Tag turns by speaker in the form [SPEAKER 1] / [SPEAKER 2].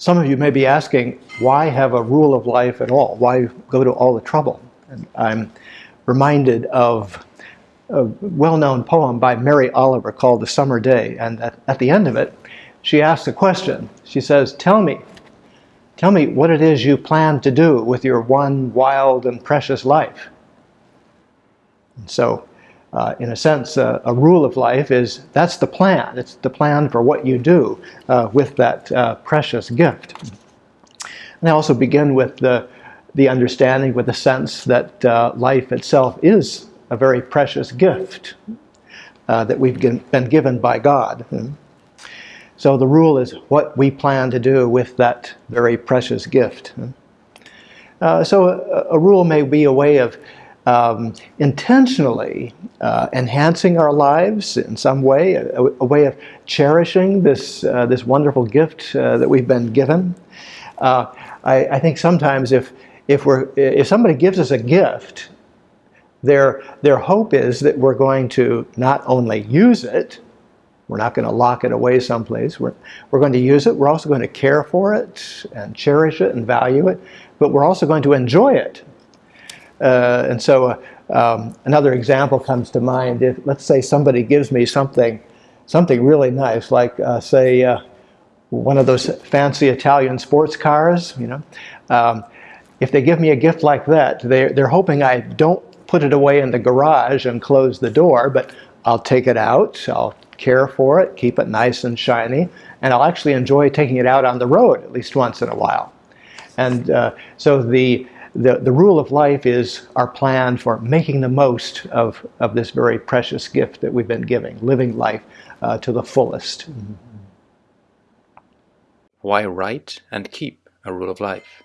[SPEAKER 1] some of you may be asking, why have a rule of life at all? Why go to all the trouble? And I'm reminded of a well-known poem by Mary Oliver called The Summer Day. And at, at the end of it, she asks a question. She says, tell me, tell me what it is you plan to do with your one wild and precious life. And so, uh, in a sense, uh, a rule of life is that's the plan. It's the plan for what you do uh, with that uh, precious gift. And I also begin with the, the understanding, with the sense that uh, life itself is a very precious gift uh, that we've been given by God. So the rule is what we plan to do with that very precious gift. So a, a, rule may be a way of um, intentionally uh, enhancing our lives in some way, a, a way of cherishing this, uh, this wonderful gift uh, that we've been given. Uh, I, I, think sometimes if, if, we're, if somebody gives us a gift, their, their hope is that we're going to not only use it, we're not going to lock it away someplace. We're, we're going to use it. We're also going to care for it and cherish it and value it. But we're also going to enjoy it. Uh, and so uh, um, another example comes to mind. If, let's say somebody gives me something, something really nice, like uh, say uh, one of those fancy Italian sports cars, you know. Um, if they give me a gift like that, they're, they're hoping I don't put it away in the garage and close the door, but I'll take it out, I'll care for it, keep it nice and shiny, and I'll actually enjoy taking it out on the road at least once in a while. And uh, so the, the, the rule of life is our plan for making the most of, of this very precious gift that we've been giving, living life uh, to the fullest.
[SPEAKER 2] Why write and keep a rule of life?